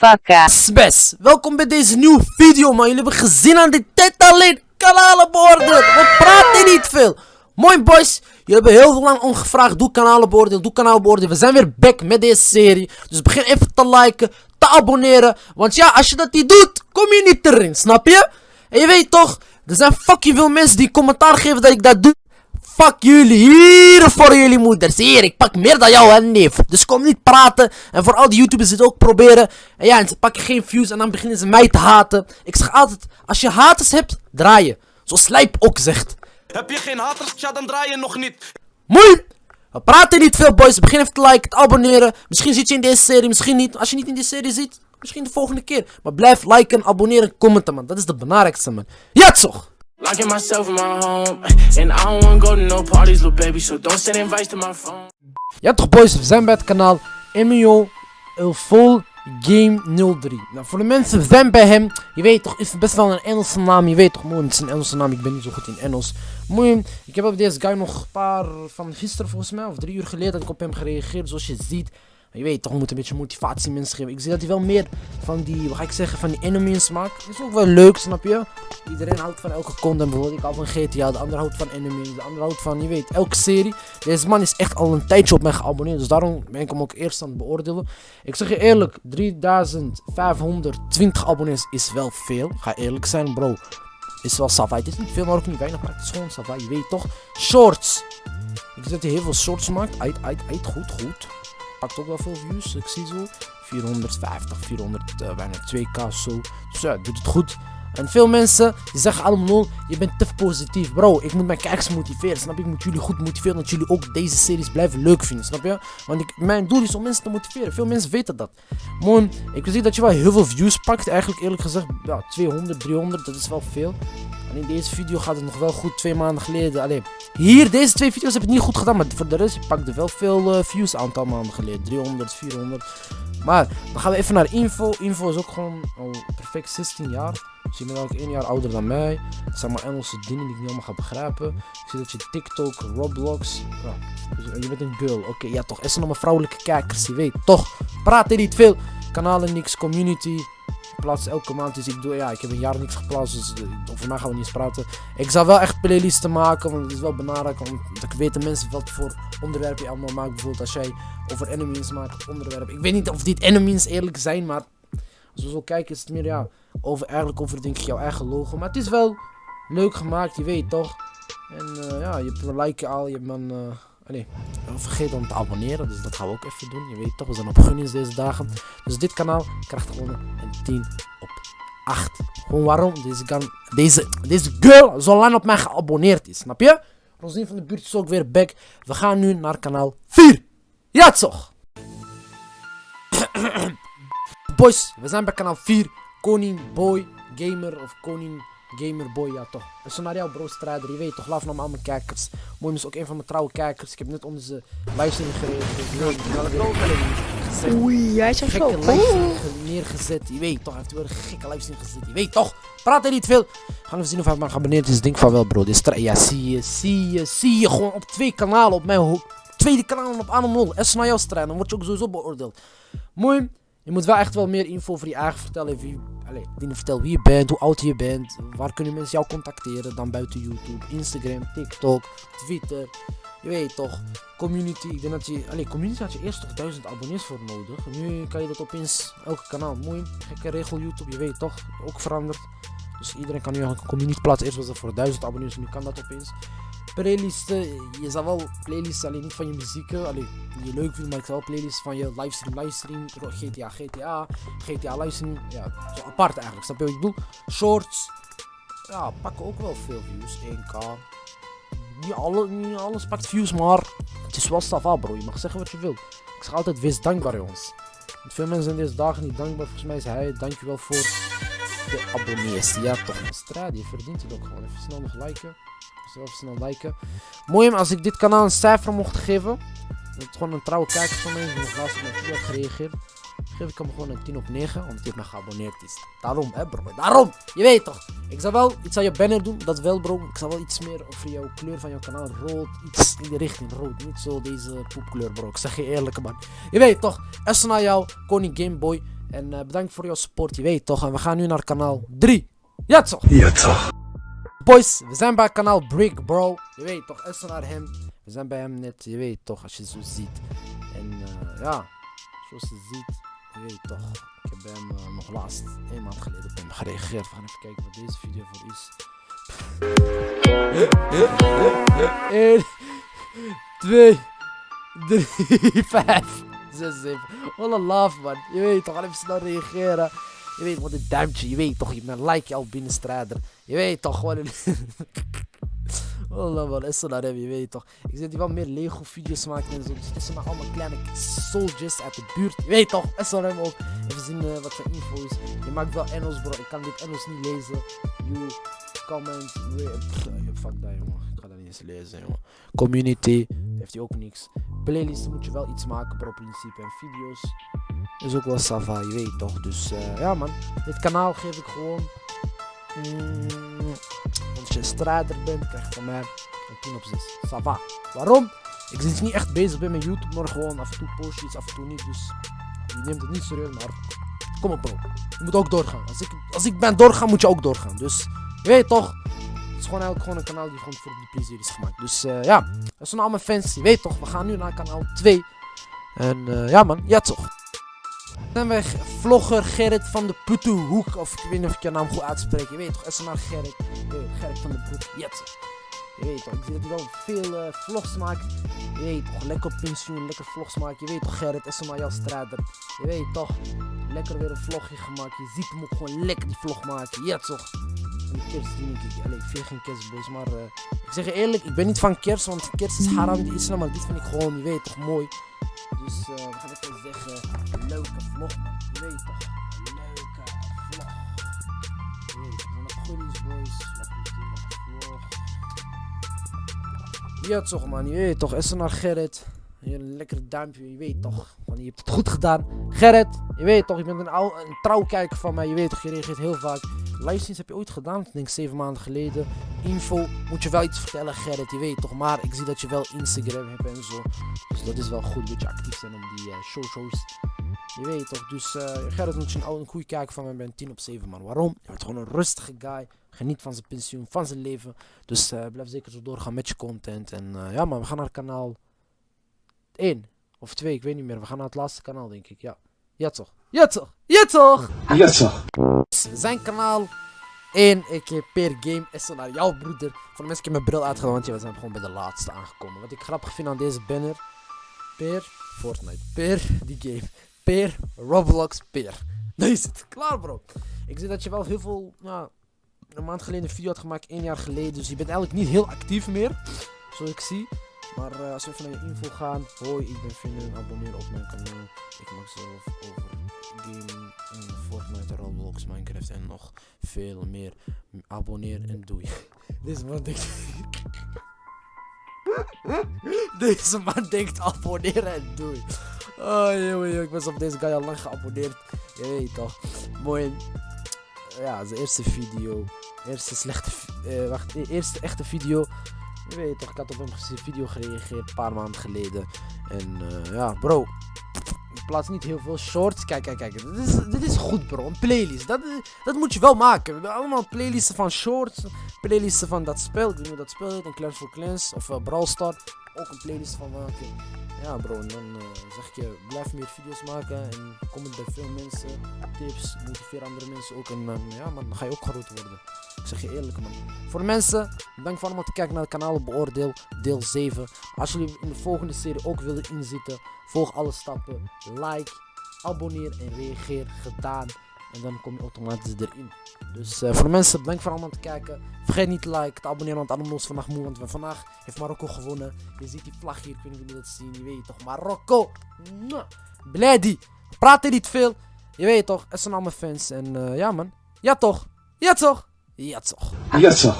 motherfucker. Sbes, welkom bij deze nieuwe video man. Jullie hebben gezien aan dit tijd alleen kanalenbeoordeel. We praten niet veel. Mooi boys, jullie hebben heel lang ongevraagd. Doe kanalenbeoordeel, doe kanaalbeoordeel. We zijn weer back met deze serie. Dus begin even te liken, te abonneren. Want ja, als je dat niet doet, kom je niet erin, snap je? En je weet toch, er zijn fucking veel mensen die commentaar geven dat ik dat doe. Fuck jullie, hier voor jullie moeders. Hier, ik pak meer dan jou en neef. Dus kom niet praten. En voor al die YouTubers het ook proberen. En ja, en ze pakken geen views en dan beginnen ze mij te haten. Ik zeg altijd, als je haters hebt, draai je. Zoals Slijp ook zegt. Heb je geen haters, tja, dan draai je nog niet. Mooi! We praten niet veel, boys. Begin even te liken, te abonneren. Misschien zit je in deze serie, misschien niet. Als je niet in deze serie zit, misschien de volgende keer. Maar blijf liken, abonneren, commenten, man. Dat is het belangrijkste, man. Ja, toch! Locking myself in my home, and I don't wanna go to no parties, little baby. So don't send invites to my phone. Ja toch boys, we zijn bij het kanaal Emilio El Full Game 03. Nou, voor de mensen, we zijn bij hem. Je weet toch, is het best wel een Engelse naam. Je weet toch, mooi, het is een Engelse naam. Ik ben niet zo goed in Engels. Mooi, ik heb op deze guy nog een paar van gisteren volgens mij, of drie uur geleden, dat ik op hem gereageerd. Zoals je ziet, je weet toch, moet een beetje motivatie mensen geven. Ik zie dat hij wel meer van die, wat ga ik zeggen, van die enemies maakt. Dat is ook wel leuk, snap je? Iedereen houdt van elke content. Bijvoorbeeld, ik hou van GTA, de ander houdt van enemies, de ander houdt van, je weet, elke serie. Deze man is echt al een tijdje op mij geabonneerd, dus daarom ben ik hem ook eerst aan het beoordelen. Ik zeg je eerlijk, 3520 abonnees is wel veel. Ga eerlijk zijn, bro. Is wel sava. Het is niet veel, maar ook niet weinig, maar het is gewoon sava. Je weet toch? Shorts. Ik zie dat hij heel veel shorts maakt. Uit, uit, uit. Goed, goed pakt ook wel veel views. Ik zie zo 450, 400, uh, bijna 2k zo. Dus ja, doet het goed. En veel mensen die zeggen allemaal, je bent te positief. Bro, ik moet mijn kijkers motiveren. Snap je? Ik moet jullie goed motiveren. Dat jullie ook deze series blijven leuk vinden. Snap je? Want ik, mijn doel is om mensen te motiveren. Veel mensen weten dat. Moon, ik zie dat je wel heel veel views pakt. Eigenlijk eerlijk gezegd, ja, 200, 300. Dat is wel veel. En in deze video gaat het nog wel goed. Twee maanden geleden. Alleen, hier, deze twee video's heb ik niet goed gedaan. Maar voor de rest, je pakte wel veel uh, views aantal maanden geleden. 300, 400. Maar, dan gaan we even naar info. Info is ook gewoon al perfect 16 jaar. Dus je bent ook 1 jaar ouder dan mij. Het zijn maar Engelse dingen die ik niet allemaal ga begrijpen. Ik zie dat je TikTok, Roblox. Ja, dus je bent een girl. Oké, ja toch. Er zijn allemaal vrouwelijke kijkers. Je weet toch. Praat niet veel. Kanalen niks, community plaats elke maand. Dus ik doe, ja, ik heb een jaar niks geplaatst. Dus uh, over mij gaan we niet eens praten. Ik zal wel echt playlists maken. Want het is wel belangrijk. Want ik weet de mensen wat voor onderwerpen je allemaal maakt. Bijvoorbeeld als jij over enemies maakt. Onderwerp. Ik weet niet of dit enemies eerlijk zijn. Maar als we zo kijken is het meer ja. Over, eigenlijk over denk ik jouw eigen logo. Maar het is wel leuk gemaakt. Je weet toch. En uh, ja, je hebt een like al. Je hebt Nee, vergeet dan te abonneren, dus dat gaan we ook even doen. Je weet toch, we zijn op gunnings deze dagen. Dus dit kanaal krijgt gewoon een 10 op 8. Gewoon waarom? Deze, kan, deze, deze girl zo lang op mij geabonneerd is, snap je? Rosine van de buurt is ook weer back. We gaan nu naar kanaal 4. Ja toch! Boys, we zijn bij kanaal 4. Koning Boy Gamer of Koning Gamerboy, ja toch. Een scenario bro strijder, je weet toch, laat naar al mijn kijkers. Mooi is ook een van mijn trouwe kijkers. Ik heb net onder zijn livestream gereageerd. Oei, jij zegt zo. livestream neergezet. Je weet toch, hij heeft weer een gekke livestream gezet. Je weet toch, praat er niet veel. Gaan we zien of hij maar geabonneerd is. Denk van wel bro. Dit is ja, zie je, zie je, zie je. Gewoon op twee kanalen op mijn tweede kanaal op Animal. En scenario strijden, dan word je ook sowieso beoordeeld. Mooi. Je moet wel echt wel meer info over je eigen vertellen. Wie, allez, vertel wie je bent, hoe oud je bent. Waar kunnen mensen jou contacteren dan buiten YouTube, Instagram, TikTok, Twitter. Je weet toch, community. Ik denk dat je, allez, community had je eerst toch duizend abonnees voor nodig. Nu kan je dat opeens elke kanaal. Mooi, gekke regel YouTube, je weet toch, ook veranderd. Dus iedereen kan nu een community plaatsen. Eerst was dat voor duizend abonnees, nu kan dat opeens playlisten. Je zal wel playlists alleen niet van je muziek, alleen die je leuk vindt, maar ik zal wel playlists van je livestream, livestream, GTA, GTA, GTA livestream. Ja, zo apart eigenlijk, snap je wat ik bedoel? Shorts, ja, pakken ook wel veel views, 1k. Niet, alle, niet alles pakt views, maar het is wel staf bro. Je mag zeggen wat je wilt. Ik zeg altijd, wees dankbaar jongens. Want veel mensen zijn deze dagen niet dankbaar. Volgens mij is hij, dankjewel voor de abonnees. Ja toch, straat, je verdient het ook gewoon. Even snel nog liken. Zelf snel liken. Mooi als ik dit kanaal een cijfer mocht geven. Dat is gewoon een trouwe kijker van mij. Die nog laatst video gereageerd. geef ik hem gewoon een 10 op 9, omdat hij mij geabonneerd is. Daarom, hè bro, daarom! Je weet toch? Ik zou wel iets aan je banner doen, dat wel bro. Ik zou wel iets meer over jouw kleur van jouw kanaal, rood, iets in de richting rood. Niet zo deze poepkleur bro, ik zeg je eerlijk man. Je weet toch, Essen naar jou, Koning Gameboy. En eh, bedankt voor jouw support, je weet toch. En we gaan nu naar kanaal 3. Ja toch? Ja toch. Boys, we zijn bij kanaal Brick Bro. Je weet toch, Essen naar hem. We zijn bij hem net, je weet toch, als je zo ziet. En eh, ja, zoals je ziet, je weet toch. Ik heb bij hem eh, nog laatst, een maand geleden, op hem gereageerd. We gaan even kijken wat deze video voor is. 1, 2, 3, 5, 6, 7. Wat een love man. Je weet toch, ga even snel reageren. Je weet wat een duimpje, je weet toch, je bent like al binnenstrijder. Je weet toch, gewoon een... Wallah man, hem, je weet toch. Ik zit hier wel meer Lego video's maken en zo. Dus maar allemaal kleine soldiers uit de buurt. Je weet toch, hem ook. Even zien uh, wat zijn info is. Je maakt wel Engels bro, ik kan dit Engels niet lezen. You comment, pff, fuck dat jongen. Ik ga dat niet eens lezen jongen. Community, heeft hij ook niks. Playlist moet je wel iets maken pro principe. En video's is ook wel sava, je weet toch. Dus uh, ja man, dit kanaal geef ik gewoon... Mm, als je strijder bent, krijg je van mij een 10 op 6. Sava. Waarom? Ik zit niet echt bezig bij mijn YouTube, maar gewoon af en toe post iets, af en toe niet. Dus je neemt het niet serieus, maar kom op bro. Je moet ook doorgaan. Als ik, als ik ben doorgaan, moet je ook doorgaan. Dus je weet toch. Het is gewoon eigenlijk gewoon een kanaal die gewoon voor de plezier is gemaakt. Dus uh, ja, dat zijn allemaal fans. Je weet toch, we gaan nu naar kanaal 2. En uh, ja man, ja toch. Dan ben vlogger Gerrit van de Putuhoek. Of ik weet niet of ik je naam goed uitspreek. Je weet toch, naar Gerrit. Gerrit van de. Jet. Je weet toch, ik zie dat hij wel veel uh, vlogs maakt. Je weet toch, lekker pensioen, lekker vlogs maakt. Je weet toch, Gerrit, is maar jouw strijder. Je weet toch, lekker weer een vlogje gemaakt. Je ziet hem ook gewoon lekker die vlog maken. Ja toch. En die kerst die ik. Allee, ik vind geen kerstboys, maar uh, ik zeg je eerlijk, ik ben niet van kerst, want kerst is haram de islam, maar dit vind ik gewoon, je weet toch, mooi. Dus uh, we gaan even zeggen, leuke vlog man. Weet toch, leuke vlog. Toch, van de boys, vlog. Ja toch man, je weet toch, er naar Gerrit. Een lekker duimpje, je weet toch. Want je hebt het goed gedaan. Gerrit, je weet toch, je bent een, oude, een trouwkijker van mij. Je weet toch, je reageert heel vaak. Livestreams heb je ooit gedaan, ik denk 7 maanden geleden. Info, moet je wel iets vertellen Gerrit, je weet toch. Maar ik zie dat je wel Instagram hebt en zo. Dus dat is wel goed, dat je actief zijn op die uh, shows. Je weet toch, dus uh, Gerrit moet je een, oude, goede kijker van mij, ben 10 op 7 man. Waarom? Je bent gewoon een rustige guy. Geniet van zijn pensioen, van zijn leven. Dus uh, blijf zeker zo doorgaan met je content. En ja man, we gaan naar kanaal 1 of 2, ik weet niet meer. We gaan naar het laatste kanaal denk ik, ja. Ja toch? Ja toch? Ja toch? Ja toch? Zijn kanaal 1, ik per game is naar jouw broeder. Voor de mensen, ik heb mijn bril uitgedaan, want we zijn gewoon bij de laatste aangekomen. Wat ik grappig vind aan deze banner. Per Fortnite. Per die game. Per Roblox. Per. Nee, is het klaar bro. Ik zie dat je wel heel veel, ja, een maand geleden een video had gemaakt, één jaar geleden. Dus je bent eigenlijk niet heel actief meer. Zoals ik zie. Maar uh, als we even naar je info gaan. Hoi, ik ben Vinden. Abonneer op mijn kanaal. Ik maak zelf over gaming, Fortnite, Roblox, Minecraft en nog veel meer. Abonneer en doei. Deze man denkt... deze man denkt abonneren en doei. Oh jongen, ik ben op deze guy al lang geabonneerd. Je weet toch. Mooi. Ja, zijn eerste video. Eerste slechte... Uh, wacht, eerste echte video. Je weet toch, ik had op een video gereageerd een paar maanden geleden. En uh, ja, bro. Ik plaats niet heel veel shorts. Kijk, kijk, kijk. Dit is, dit is goed, bro. Een playlist. Dat, dat moet je wel maken. Allemaal playlisten van shorts. Playlisten van dat spel. Ik dat spel heet. Een Clans for Clans. Of uh, Brawl. Ook een playlist van maken. Ja, bro. En dan zeg je, blijf meer video's maken. En comment bij veel mensen. Tips. Motiveer andere mensen ook. En ja, man, dan ga je ook groot worden. Zeg je eerlijk man. Voor mensen, bedankt voor allemaal te kijken naar het kanaal Beoordeel deel 7. Als jullie in de volgende serie ook willen inzitten, volg alle stappen. Like, abonneer en reageer gedaan. En dan kom je automatisch erin. Dus uh, voor mensen, bedankt voor allemaal te kijken. Vergeet niet te liken, te abonneren, want allemaal is vandaag moe. Want vandaag heeft Marokko gewonnen. Je ziet die vlag hier, ik weet niet of jullie dat zien. Je weet toch, Marokko. Blady. Praat er niet veel. Je weet toch, het zijn allemaal fans. En uh, ja man. Ja toch. Ja toch. Jetzt auch. Jetzt auch.